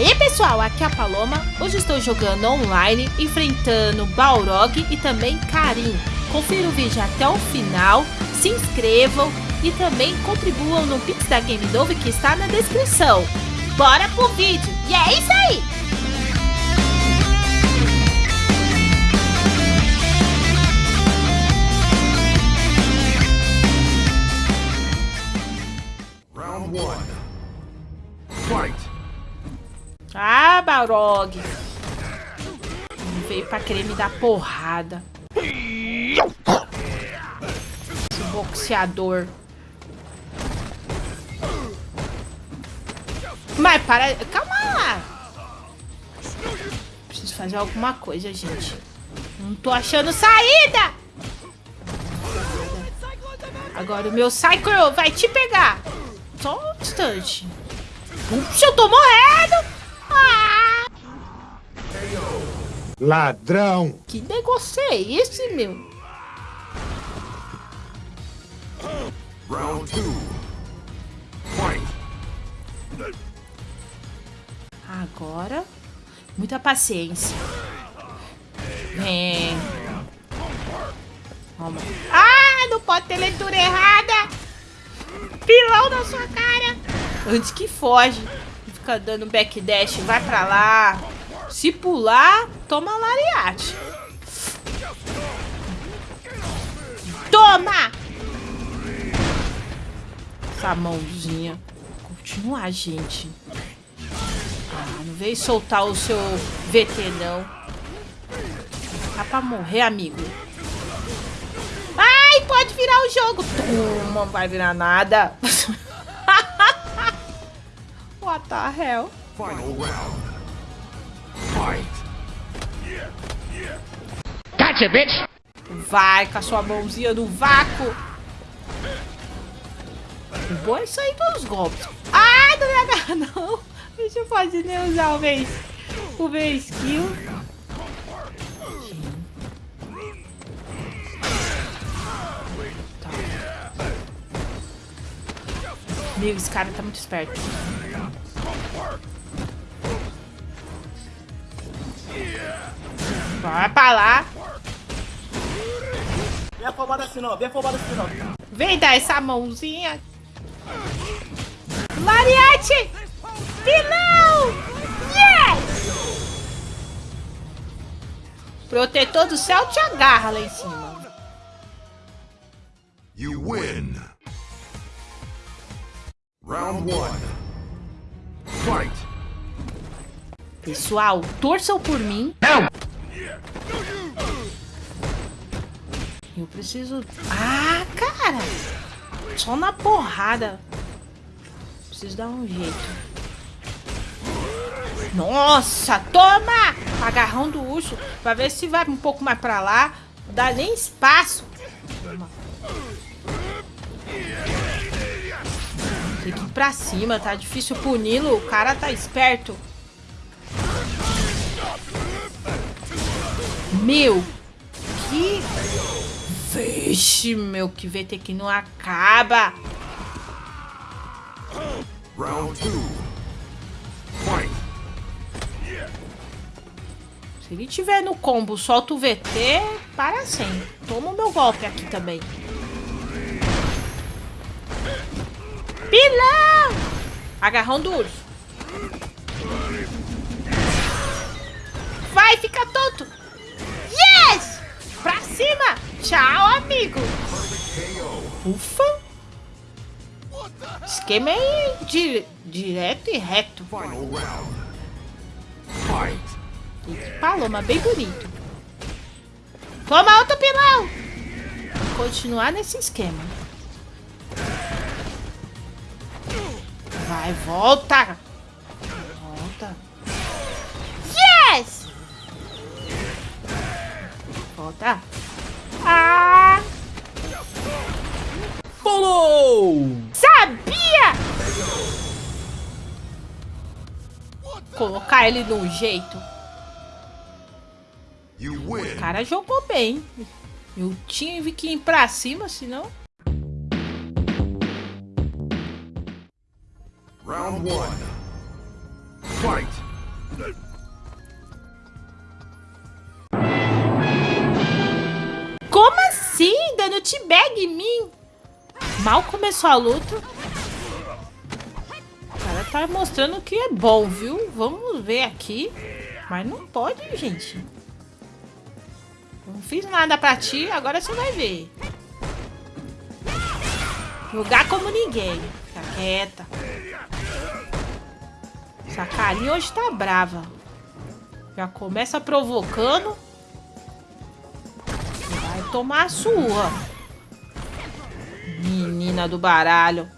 aí pessoal, aqui é a Paloma, hoje estou jogando online, enfrentando Balrog e também Karim. Confira o vídeo até o final, se inscrevam e também contribuam no Pix da Game Dove que está na descrição. Bora pro vídeo, e é isso aí! Balrog. Veio pra querer me dar porrada. Esse boxeador. Mas para... Calma lá. Preciso fazer alguma coisa, gente. Não tô achando saída. Agora o meu Psycho vai te pegar. Só um instante. Puxa, eu tô morrendo. Ladrão! Que negócio é esse, meu? Round two. Fight! Agora, muita paciência. Vem. Vamos. Ah, não pode ter leitura errada. Pilão na sua cara. Antes que foge. Fica dando backdash, vai pra lá. Se pular, toma lariate. Toma! Essa mãozinha. Continua, gente. Ah, não veio soltar o seu VT, não. Tá pra morrer, amigo. Ai, pode virar o jogo. Toma, não vai virar nada. What the hell? Final round. Fight! Gotcha, bitch! Vai com a sua mãozinha no vácuo. O bom é sair dos golpes. Ai, não me agarra, não. Deixa eu fazer nem usar o vez. O vez skill. Tá. Meu, esse cara tá muito esperto. Vai pra lá. Vem afobado assim não, vem afobado assim não. Vem dar essa mãozinha. Mariette! Pilão! Yes! Protetor do céu te agarra lá em cima. You win! Round one. Fight! Pessoal, torçam por mim. Eu preciso... Ah, cara! Só na porrada. Preciso dar um jeito. Nossa, toma! Agarrão do urso. Pra ver se vai um pouco mais pra lá. Não dá nem espaço. Toma. Tem que ir pra cima, tá difícil puni-lo. O cara tá esperto. Meu, que... Vixe, meu, que VT que não acaba. Round two. Fight! Se ele tiver no combo, solta o VT, para sem. Toma o meu golpe aqui também. Pilão! Agarrão do urso. Vai, fica tonto. Pra cima. Tchau, amigo. Ufa. Esquema é di direto e reto. Que paloma, bem bonito. Toma outro pilão. Continuar nesse esquema. Vai. Volta. Volta. Ah! Pulou! Sabia! Colocar ele num jeito. You O cara jogou bem. Eu tive que ir pra cima, senão... Round one. Fight! Dando t-bag em mim? Mal começou a luta. O cara tá mostrando que é bom, viu? Vamos ver aqui. Mas não pode, gente. Não fiz nada pra ti, agora você vai ver. Jogar como ninguém. Fica quieta. Essa carinha hoje tá brava. Já começa provocando. Vai tomar a sua. Menina do baralho.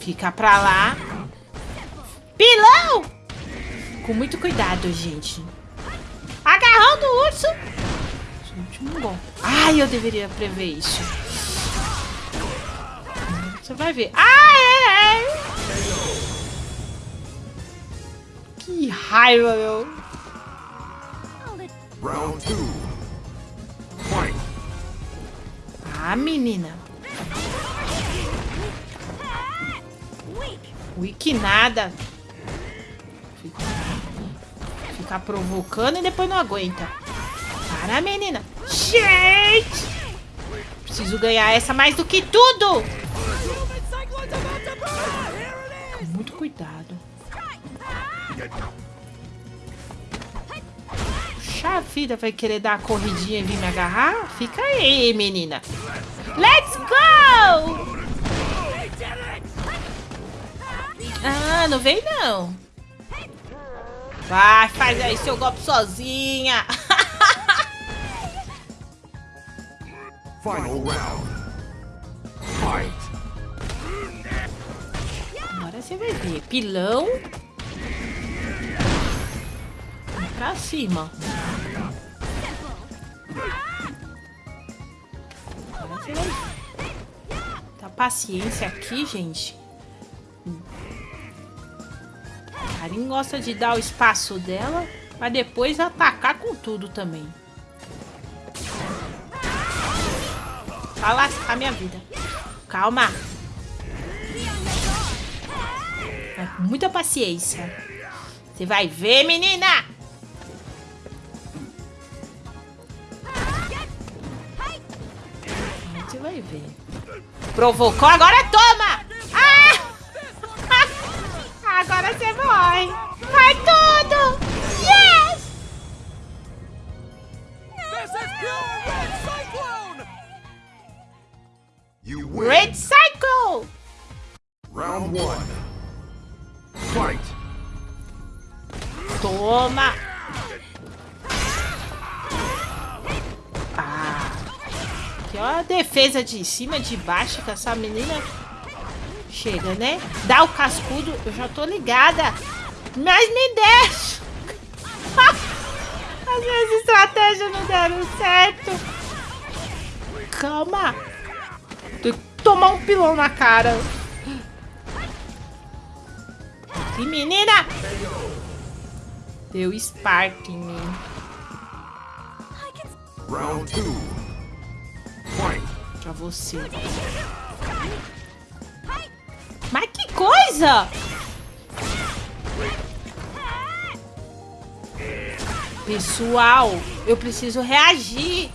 Fica pra lá. Pilão! Com muito cuidado, gente. Agarrando o urso. Último. É ai, eu deveria prever isso. Você vai ver. Ai, ai, ai. Que raiva, meu. Round 2. Menina. Wiki nada. Fica, ficar provocando e depois não aguenta. Para, menina. Gente! Preciso ganhar essa mais do que tudo. Muito cuidado. Puxa vida, vai querer dar a corridinha e vir me agarrar? Fica aí, menina. Let's go! Ah, não vem não. Vai, faz aí seu golpe sozinha. Final round. Fight. Agora você vai ver. Pilão. Pra cima. Tá paciência aqui, gente. A Karin gosta de dar o espaço dela, mas depois atacar com tudo também. Vai lascar minha vida. Calma. Com muita paciência. Você vai ver, menina! Vai ver. Provocou, agora toma! Ah! Agora você vai! Vai tudo! Yes! You win. Red Cycle! Round one. Fight. Toma! Ó a defesa de cima, de baixo, com essa menina. Chega, né? Dá o cascudo. Eu já tô ligada. Mas me deixa. As minhas estratégias não deram certo. Calma. Tem que tomar um pilão na cara. Que menina! Deu Spark em mim. Round 2. Pra você. Mas que coisa! Pessoal, eu preciso reagir.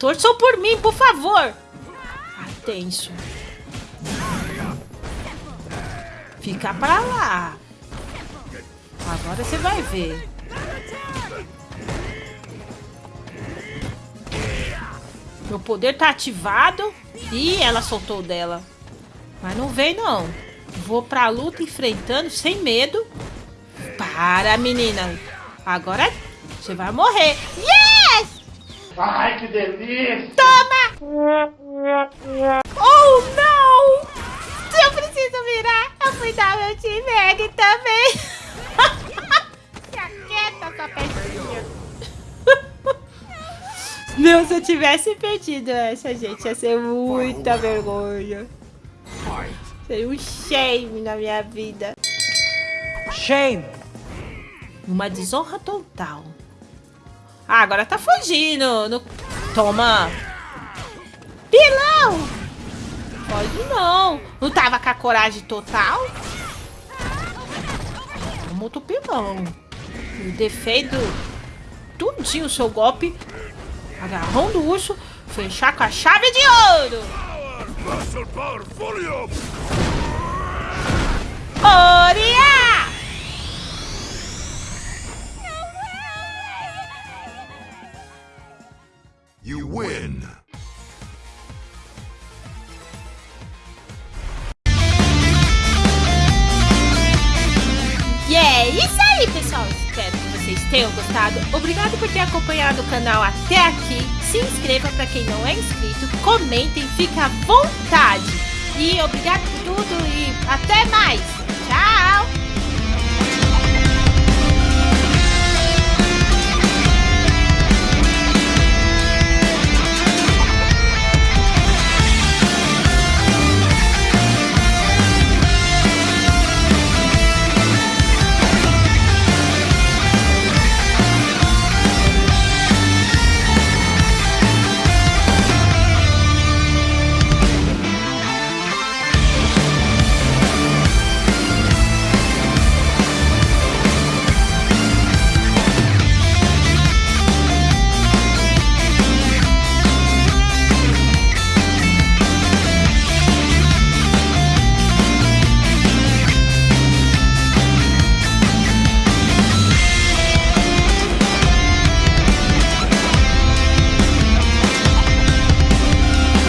Torçam por mim, por favor. Tá tenso. Fica pra lá. Agora você vai ver. Meu poder tá ativado. Ih, ela soltou dela. Mas não vem, não. Vou pra luta enfrentando sem medo. Para, menina. Agora você vai morrer. Yes! Ai, que delícia! Toma! Oh, não! Eu preciso virar. Eu fui dar meu time também. Meu, se eu tivesse perdido essa, gente, ia ser muita vergonha. Seria um shame na minha vida. Shame! Uma desonra total. Ah, agora tá fugindo. No... Toma. Pilão! Pode não. Não tava com a coragem total? muito pilão. Eu defendo tudinho o seu golpe. Agarrão do urso, fechar com a chave de ouro. Oria! You vocês tenham gostado. Obrigado por ter acompanhado o canal até aqui. Se inscreva para quem não é inscrito. Comentem, fique à vontade. E obrigado por tudo e até mais. Tchau!